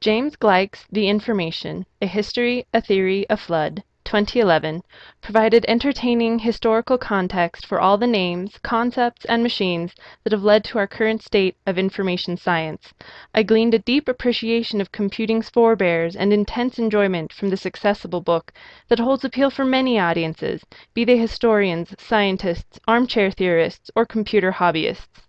James Gleick's The Information A History, a Theory, a Flood, 2011, provided entertaining historical context for all the names, concepts, and machines that have led to our current state of information science. I gleaned a deep appreciation of computing's forebears and intense enjoyment from this accessible book that holds appeal for many audiences, be they historians, scientists, armchair theorists, or computer hobbyists.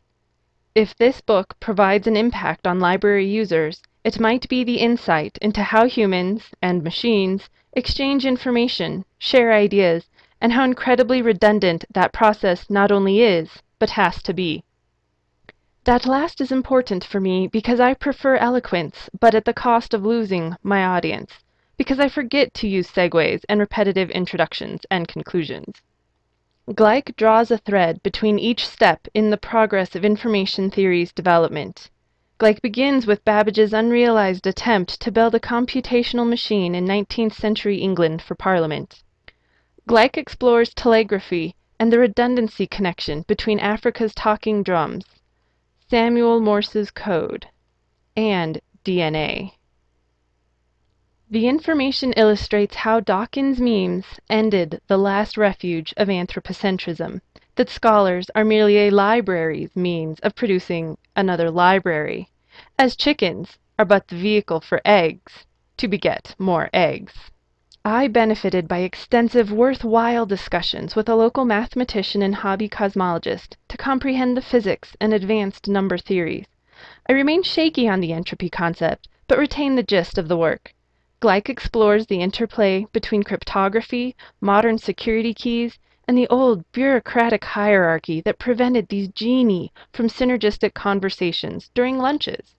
If this book provides an impact on library users, it might be the insight into how humans and machines exchange information, share ideas, and how incredibly redundant that process not only is, but has to be. That last is important for me because I prefer eloquence, but at the cost of losing my audience, because I forget to use segues and repetitive introductions and conclusions. Gleick draws a thread between each step in the progress of information theory's development. Gleick begins with Babbage's unrealized attempt to build a computational machine in 19th century England for Parliament. Gleick explores telegraphy and the redundancy connection between Africa's talking drums, Samuel Morse's code, and DNA. The information illustrates how Dawkins' memes ended the last refuge of anthropocentrism, that scholars are merely a library's means of producing another library, as chickens are but the vehicle for eggs to beget more eggs. I benefited by extensive, worthwhile discussions with a local mathematician and hobby cosmologist to comprehend the physics and advanced number theories. I remain shaky on the entropy concept, but retain the gist of the work. Gleick explores the interplay between cryptography, modern security keys, and the old bureaucratic hierarchy that prevented these genii from synergistic conversations during lunches.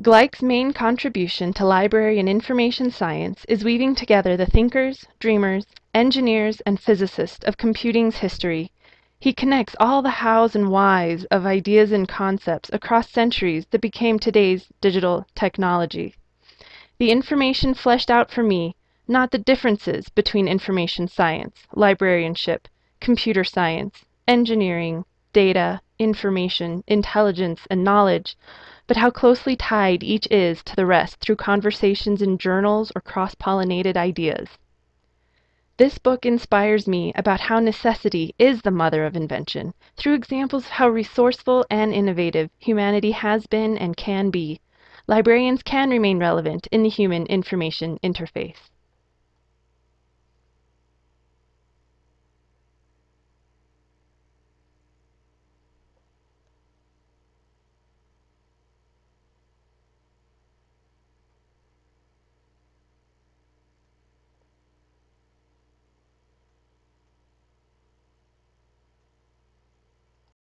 Gleick's main contribution to library and information science is weaving together the thinkers, dreamers, engineers, and physicists of computing's history. He connects all the hows and whys of ideas and concepts across centuries that became today's digital technology the information fleshed out for me, not the differences between information science, librarianship, computer science, engineering, data, information, intelligence, and knowledge, but how closely tied each is to the rest through conversations in journals or cross pollinated ideas. This book inspires me about how necessity is the mother of invention, through examples of how resourceful and innovative humanity has been and can be librarians can remain relevant in the human information interface.